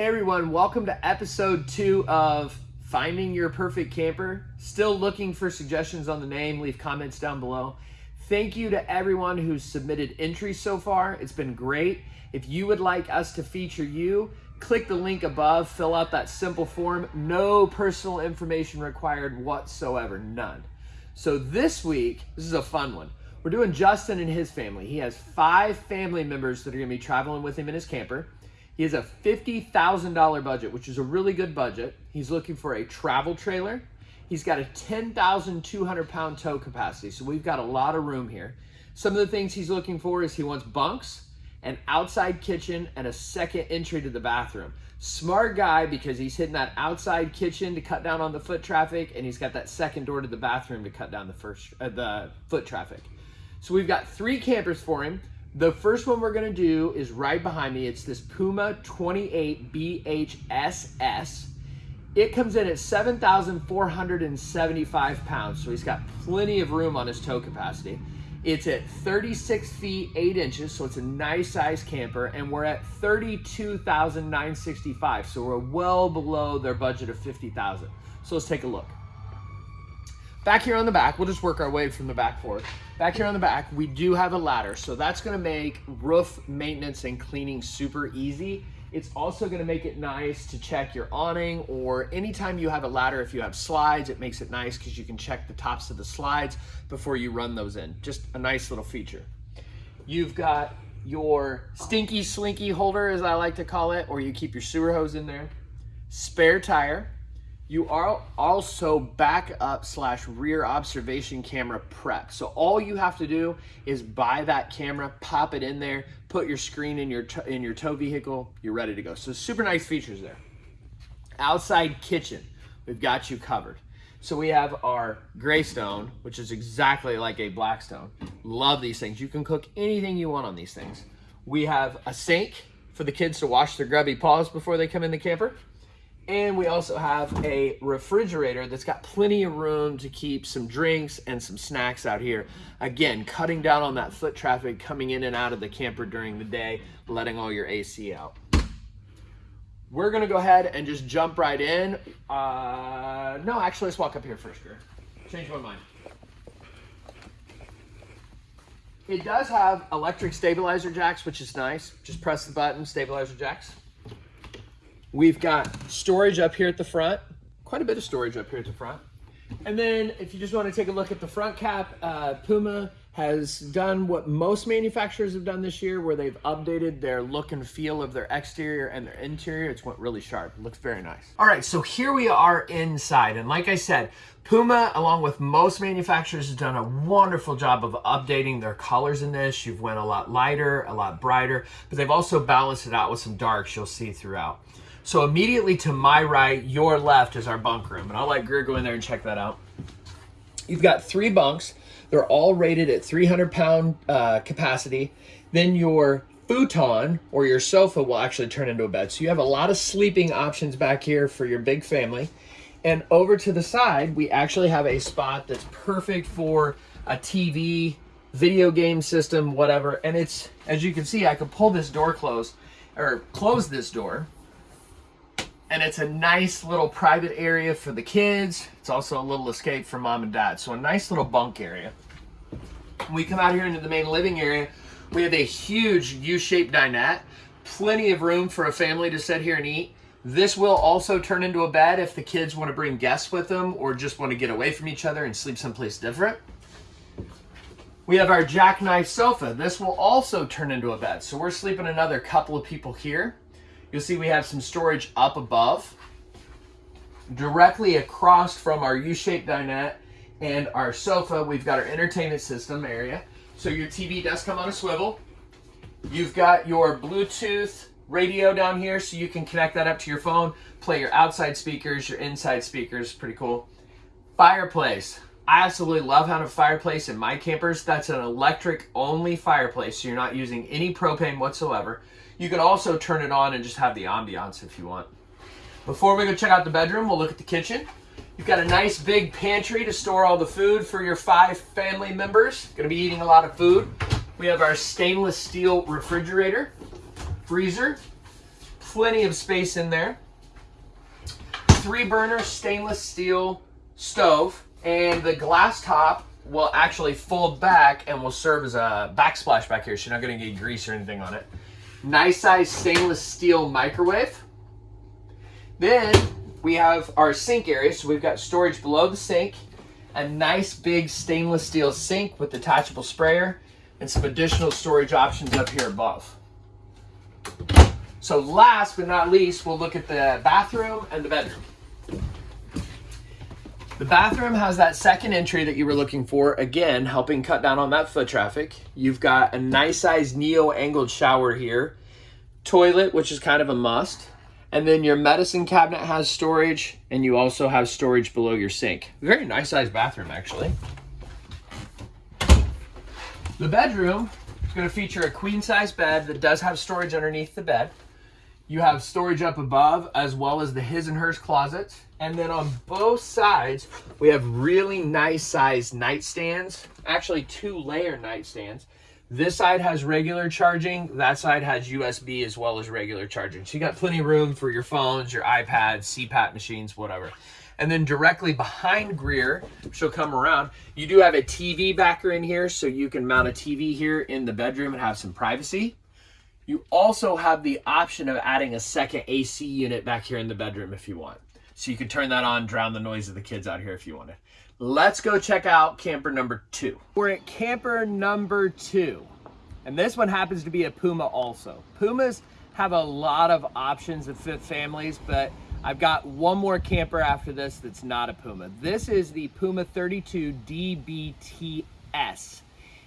Hey everyone, welcome to episode two of Finding Your Perfect Camper. Still looking for suggestions on the name, leave comments down below. Thank you to everyone who's submitted entries so far. It's been great. If you would like us to feature you, click the link above, fill out that simple form. No personal information required whatsoever, none. So this week, this is a fun one. We're doing Justin and his family. He has five family members that are gonna be traveling with him in his camper. He has a $50,000 budget, which is a really good budget. He's looking for a travel trailer. He's got a 10,200 pound tow capacity, so we've got a lot of room here. Some of the things he's looking for is he wants bunks, an outside kitchen, and a second entry to the bathroom. Smart guy because he's hitting that outside kitchen to cut down on the foot traffic, and he's got that second door to the bathroom to cut down the first uh, the foot traffic. So we've got three campers for him. The first one we're gonna do is right behind me. It's this Puma 28 BHSS. It comes in at 7,475 pounds, so he's got plenty of room on his tow capacity. It's at 36 feet 8 inches, so it's a nice size camper, and we're at 32,965, so we're well below their budget of 50,000. So let's take a look. Back here on the back, we'll just work our way from the back forward. Back here on the back, we do have a ladder, so that's gonna make roof maintenance and cleaning super easy. It's also gonna make it nice to check your awning or anytime you have a ladder, if you have slides, it makes it nice because you can check the tops of the slides before you run those in. Just a nice little feature. You've got your stinky slinky holder, as I like to call it, or you keep your sewer hose in there. Spare tire, you are also backup slash rear observation camera prep. So all you have to do is buy that camera, pop it in there, put your screen in your in your tow vehicle, you're ready to go. So super nice features there. Outside kitchen, we've got you covered. So we have our Greystone, which is exactly like a Blackstone. Love these things. You can cook anything you want on these things. We have a sink for the kids to wash their grubby paws before they come in the camper. And we also have a refrigerator that's got plenty of room to keep some drinks and some snacks out here. Again, cutting down on that foot traffic coming in and out of the camper during the day, letting all your AC out. We're gonna go ahead and just jump right in. Uh, no, actually, let's walk up here first, Greer. Change my mind. It does have electric stabilizer jacks, which is nice. Just press the button, stabilizer jacks. We've got storage up here at the front, quite a bit of storage up here at the front. And then if you just want to take a look at the front cap, uh, Puma has done what most manufacturers have done this year where they've updated their look and feel of their exterior and their interior. It's went really sharp. It looks very nice. All right, so here we are inside. And like I said, Puma, along with most manufacturers, has done a wonderful job of updating their colors in this. You've went a lot lighter, a lot brighter, but they've also balanced it out with some darks you'll see throughout. So immediately to my right, your left is our bunk room. And I'll let Greer go in there and check that out. You've got three bunks. They're all rated at 300 pound uh, capacity. Then your futon or your sofa will actually turn into a bed. So you have a lot of sleeping options back here for your big family. And over to the side, we actually have a spot that's perfect for a TV, video game system, whatever. And it's, as you can see, I could pull this door closed or close this door and it's a nice little private area for the kids. It's also a little escape for mom and dad. So a nice little bunk area. When we come out here into the main living area, we have a huge U-shaped dinette, plenty of room for a family to sit here and eat. This will also turn into a bed if the kids want to bring guests with them or just want to get away from each other and sleep someplace different. We have our jackknife sofa. This will also turn into a bed. So we're sleeping another couple of people here. You'll see we have some storage up above. Directly across from our U-shaped dinette and our sofa, we've got our entertainment system area. So your TV does come on a swivel. You've got your Bluetooth radio down here so you can connect that up to your phone, play your outside speakers, your inside speakers, pretty cool. Fireplace. I absolutely love having a fireplace in my campers. That's an electric only fireplace, so you're not using any propane whatsoever. You can also turn it on and just have the ambiance if you want. Before we go check out the bedroom, we'll look at the kitchen. You've got a nice big pantry to store all the food for your five family members. Gonna be eating a lot of food. We have our stainless steel refrigerator, freezer, Plenty of space in there. Three burner stainless steel stove and the glass top will actually fold back and will serve as a backsplash back here. So you're not gonna get grease or anything on it. Nice size stainless steel microwave. Then we have our sink area. So we've got storage below the sink, a nice big stainless steel sink with detachable sprayer, and some additional storage options up here above. So last but not least, we'll look at the bathroom and the bedroom. The bathroom has that second entry that you were looking for, again, helping cut down on that foot traffic. You've got a nice sized neo angled shower here, toilet, which is kind of a must. And then your medicine cabinet has storage, and you also have storage below your sink. Very nice sized bathroom, actually. The bedroom is going to feature a queen size bed that does have storage underneath the bed. You have storage up above as well as the his and hers closets. And then on both sides, we have really nice sized nightstands, actually two layer nightstands. This side has regular charging, that side has USB as well as regular charging. So you got plenty of room for your phones, your iPads, CPAP machines, whatever. And then directly behind Greer, she'll come around, you do have a TV backer in here, so you can mount a TV here in the bedroom and have some privacy. You also have the option of adding a second AC unit back here in the bedroom if you want. So you could turn that on, drown the noise of the kids out here if you wanted. Let's go check out camper number two. We're at camper number two. And this one happens to be a Puma also. Pumas have a lot of options that fit families, but I've got one more camper after this that's not a Puma. This is the Puma 32 DBTS.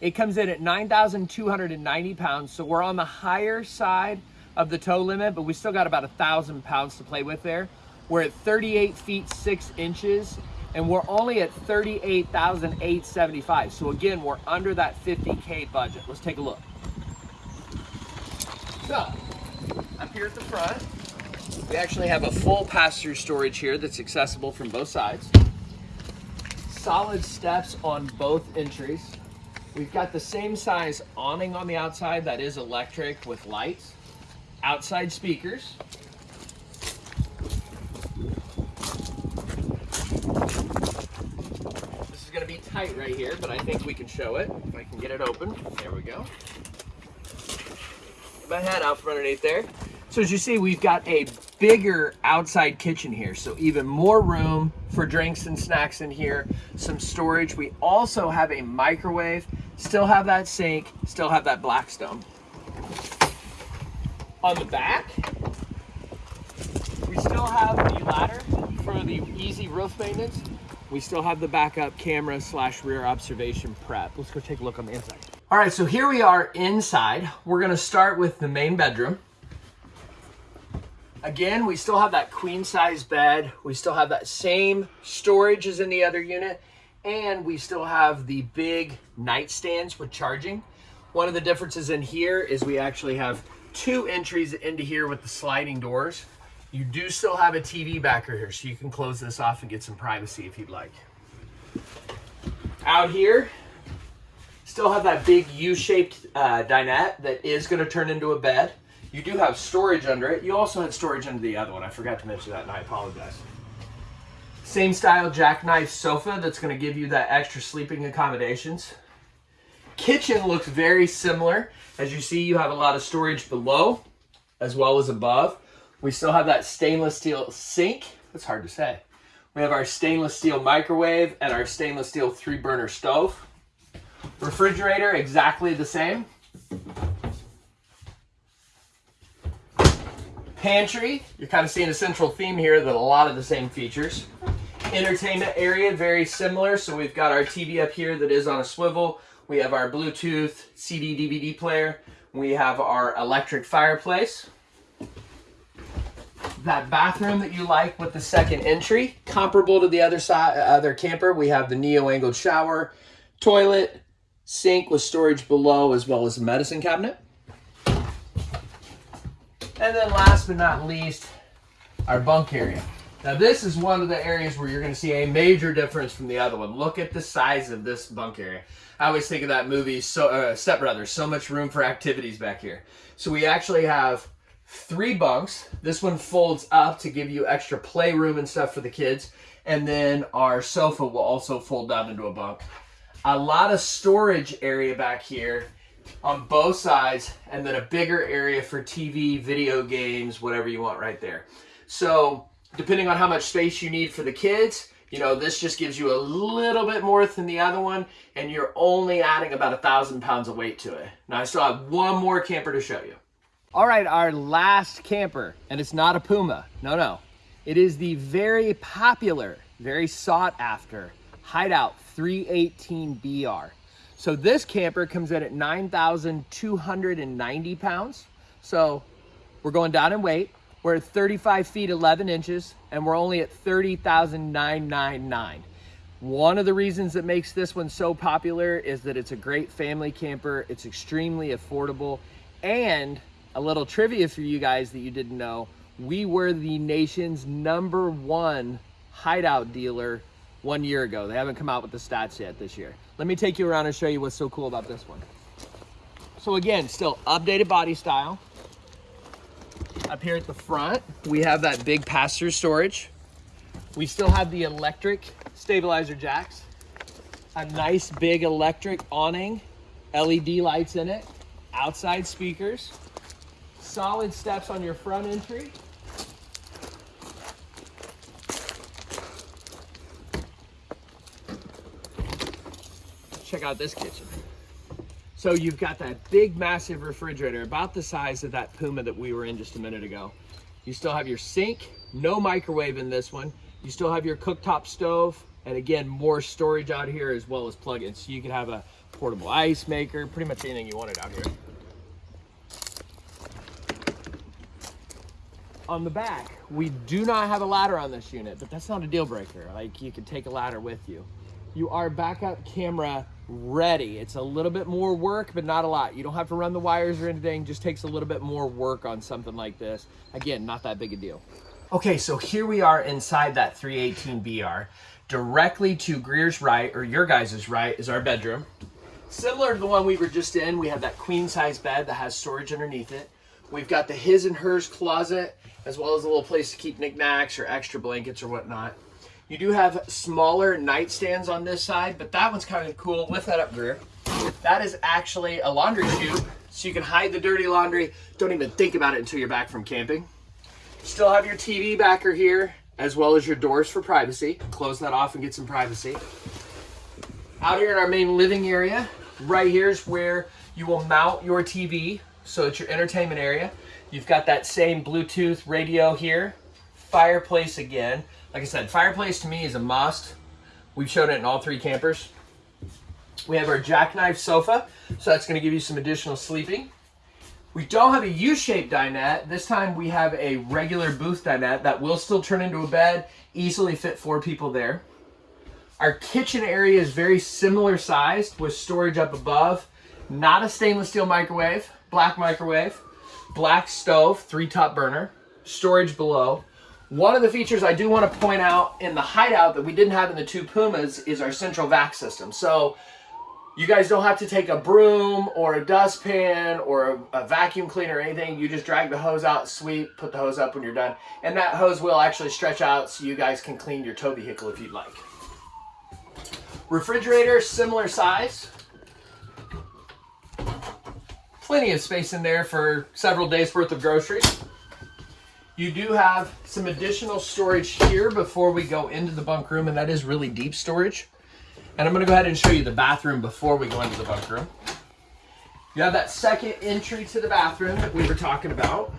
It comes in at 9,290 pounds, so we're on the higher side of the tow limit, but we still got about a thousand pounds to play with there. We're at 38 feet 6 inches, and we're only at 38,875. So again, we're under that 50K budget. Let's take a look. So, up here at the front, we actually have a full pass-through storage here that's accessible from both sides. Solid steps on both entries. We've got the same size awning on the outside that is electric with lights. Outside speakers. This right here, but I think we can show it. If I can get it open. There we go. Get my head out from underneath there. So as you see, we've got a bigger outside kitchen here. So even more room for drinks and snacks in here, some storage. We also have a microwave Still have that sink, still have that Blackstone. On the back, we still have the ladder for the easy roof maintenance. We still have the backup camera slash rear observation prep. Let's go take a look on the inside. All right, so here we are inside. We're gonna start with the main bedroom. Again, we still have that queen size bed. We still have that same storage as in the other unit and we still have the big nightstands with charging. One of the differences in here is we actually have two entries into here with the sliding doors. You do still have a TV backer here, so you can close this off and get some privacy if you'd like. Out here, still have that big U-shaped uh, dinette that is gonna turn into a bed. You do have storage under it. You also had storage under the other one. I forgot to mention that and I apologize. Same style jackknife sofa that's going to give you that extra sleeping accommodations. Kitchen looks very similar. As you see, you have a lot of storage below as well as above. We still have that stainless steel sink. That's hard to say. We have our stainless steel microwave and our stainless steel three burner stove. Refrigerator, exactly the same. Pantry, you're kind of seeing a central theme here that a lot of the same features entertainment area, very similar. So we've got our TV up here that is on a swivel. We have our Bluetooth CD DVD player. We have our electric fireplace. That bathroom that you like with the second entry, comparable to the other side, other camper, we have the neo angled shower, toilet, sink with storage below, as well as a medicine cabinet. And then last but not least, our bunk area. Now this is one of the areas where you're going to see a major difference from the other one. Look at the size of this bunk area. I always think of that movie, so, uh, Step Brothers, so much room for activities back here. So we actually have three bunks. This one folds up to give you extra playroom and stuff for the kids. And then our sofa will also fold down into a bunk. A lot of storage area back here on both sides, and then a bigger area for TV, video games, whatever you want right there. So depending on how much space you need for the kids, you know, this just gives you a little bit more than the other one, and you're only adding about a thousand pounds of weight to it. Now I still have one more camper to show you. All right, our last camper, and it's not a Puma. No, no. It is the very popular, very sought after Hideout 318BR. So this camper comes in at 9,290 pounds. So we're going down in weight. We're at 35 feet 11 inches, and we're only at 30,999. One of the reasons that makes this one so popular is that it's a great family camper. It's extremely affordable. And a little trivia for you guys that you didn't know, we were the nation's number one hideout dealer one year ago. They haven't come out with the stats yet this year. Let me take you around and show you what's so cool about this one. So again, still updated body style. Up here at the front, we have that big pass-through storage. We still have the electric stabilizer jacks, a nice big electric awning, LED lights in it, outside speakers, solid steps on your front entry, check out this kitchen. So you've got that big, massive refrigerator, about the size of that Puma that we were in just a minute ago. You still have your sink, no microwave in this one. You still have your cooktop stove, and again, more storage out here as well as plugins. So you can have a portable ice maker, pretty much anything you wanted out here. On the back, we do not have a ladder on this unit, but that's not a deal breaker. Like you can take a ladder with you. You are backup camera ready. It's a little bit more work, but not a lot. You don't have to run the wires or anything. Just takes a little bit more work on something like this. Again, not that big a deal. Okay, so here we are inside that 318BR. Directly to Greer's right, or your guys' right, is our bedroom. Similar to the one we were just in, we have that queen size bed that has storage underneath it. We've got the his and hers closet, as well as a little place to keep knickknacks or extra blankets or whatnot. You do have smaller nightstands on this side, but that one's kind of cool. Lift that up, Greer. That is actually a laundry chute, so you can hide the dirty laundry. Don't even think about it until you're back from camping. Still have your TV backer here, as well as your doors for privacy. Close that off and get some privacy. Out here in our main living area, right here is where you will mount your TV. So it's your entertainment area. You've got that same Bluetooth radio here. Fireplace again. Like I said, fireplace to me is a must. We've shown it in all three campers. We have our jackknife sofa, so that's gonna give you some additional sleeping. We don't have a U-shaped dinette. This time we have a regular booth dinette that will still turn into a bed, easily fit four people there. Our kitchen area is very similar sized with storage up above. Not a stainless steel microwave, black microwave, black stove, three top burner, storage below. One of the features I do want to point out in the hideout that we didn't have in the two Pumas is our central vac system. So you guys don't have to take a broom or a dustpan or a, a, vacuum cleaner or anything. You just drag the hose out, sweep, put the hose up when you're done. And that hose will actually stretch out so you guys can clean your tow vehicle if you'd like. Refrigerator, similar size. Plenty of space in there for several days worth of groceries. You do have some additional storage here before we go into the bunk room, and that is really deep storage. And I'm gonna go ahead and show you the bathroom before we go into the bunk room. You have that second entry to the bathroom that we were talking about.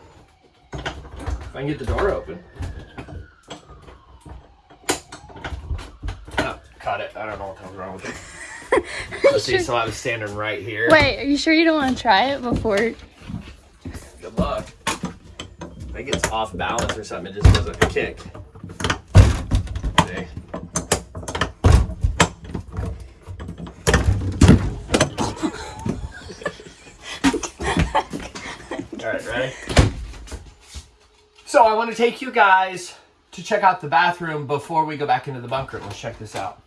If I can get the door open. Oh, it. I don't know what the hell's wrong with it. Let's see, so I was standing right here. Wait, are you sure you don't want to try it before? Good luck. I think it's off balance or something. It just doesn't kick. See? All right, ready? So I want to take you guys to check out the bathroom before we go back into the bunker. Let's check this out.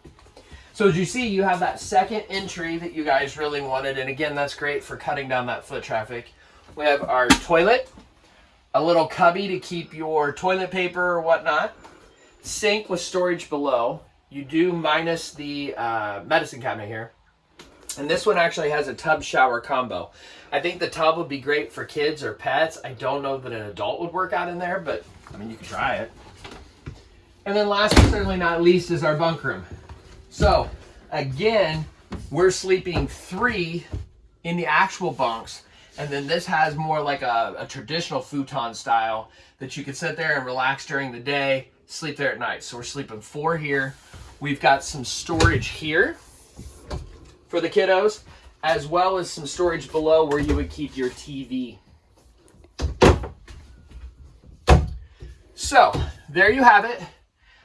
So as you see, you have that second entry that you guys really wanted. And again, that's great for cutting down that foot traffic. We have our toilet, a little cubby to keep your toilet paper or whatnot. Sink with storage below. You do minus the uh, medicine cabinet here. And this one actually has a tub shower combo. I think the tub would be great for kids or pets. I don't know that an adult would work out in there, but I mean, you can try it. And then last but certainly not least is our bunk room. So again, we're sleeping three in the actual bunks. And then this has more like a, a traditional futon style that you can sit there and relax during the day, sleep there at night. So we're sleeping four here. We've got some storage here for the kiddos, as well as some storage below where you would keep your TV. So there you have it.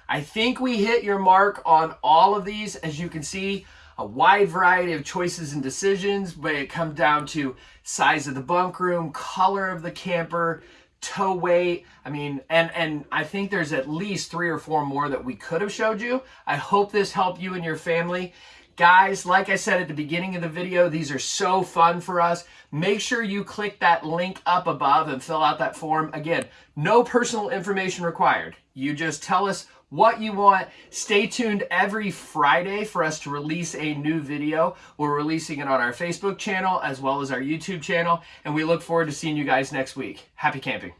I think we hit your mark on all of these. As you can see, a wide variety of choices and decisions, but it comes down to size of the bunk room, color of the camper, tow weight. I mean, and and I think there's at least three or four more that we could have showed you. I hope this helped you and your family. Guys, like I said at the beginning of the video, these are so fun for us. Make sure you click that link up above and fill out that form. Again, no personal information required. You just tell us what you want. Stay tuned every Friday for us to release a new video. We're releasing it on our Facebook channel as well as our YouTube channel, and we look forward to seeing you guys next week. Happy camping.